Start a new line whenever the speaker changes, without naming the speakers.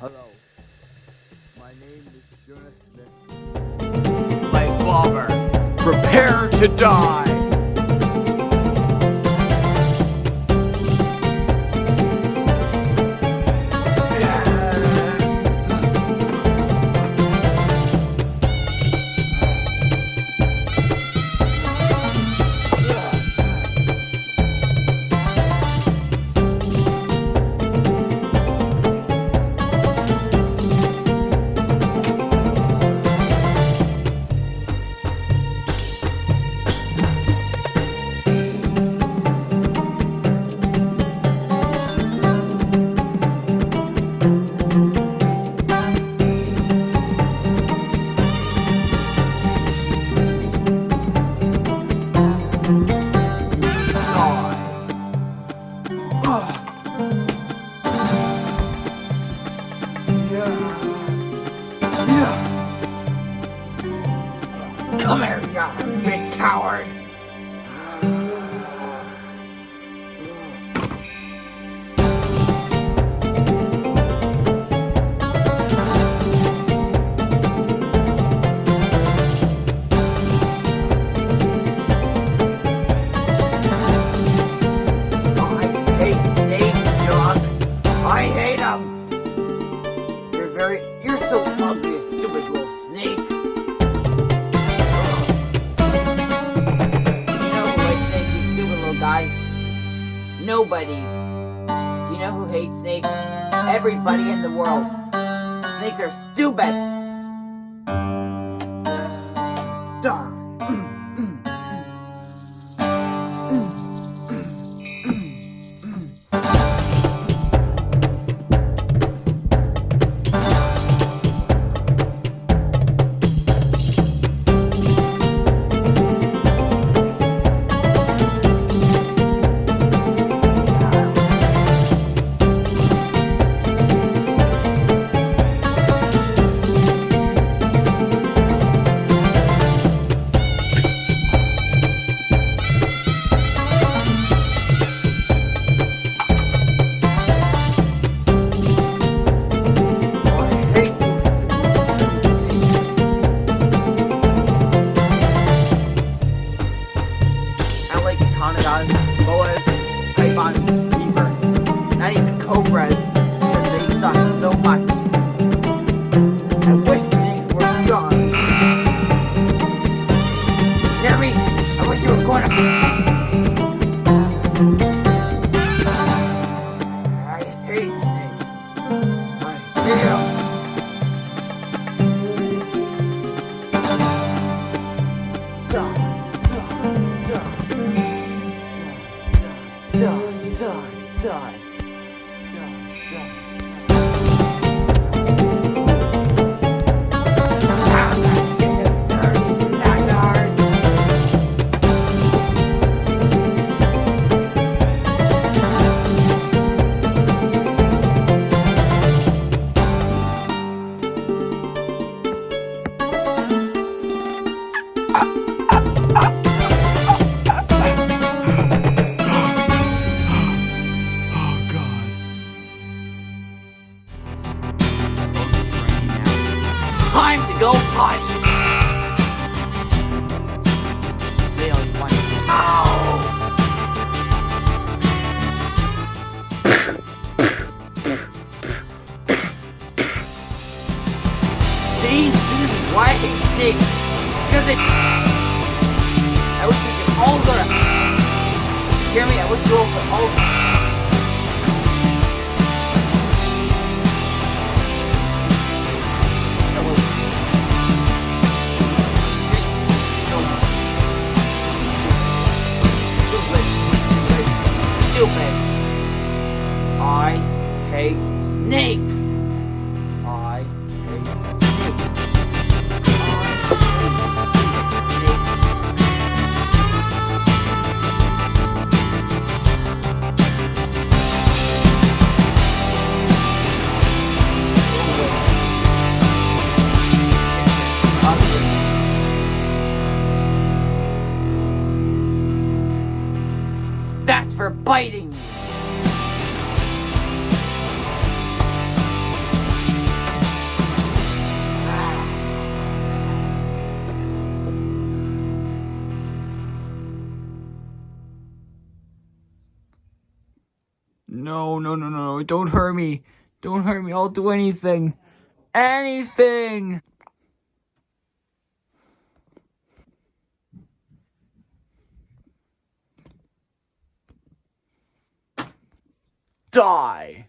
Hello. My name is Jonas Smith. My father. Prepare to die.
Come here, you big coward! Nobody. You know who hates snakes? Everybody in the world. Snakes are stupid. Duh. Anacondas, boas, pythons, beavers, not even cobras, because they suck so much. I wish snakes were gone. Me? I wish you were going to. Snakes. Because it. I wish we could all go to. Jeremy, I wish we all could all. Stupid. Stupid. I hate snakes. biting.
No, no, no, no, don't hurt me. Don't hurt me. I'll do anything. Anything! Die.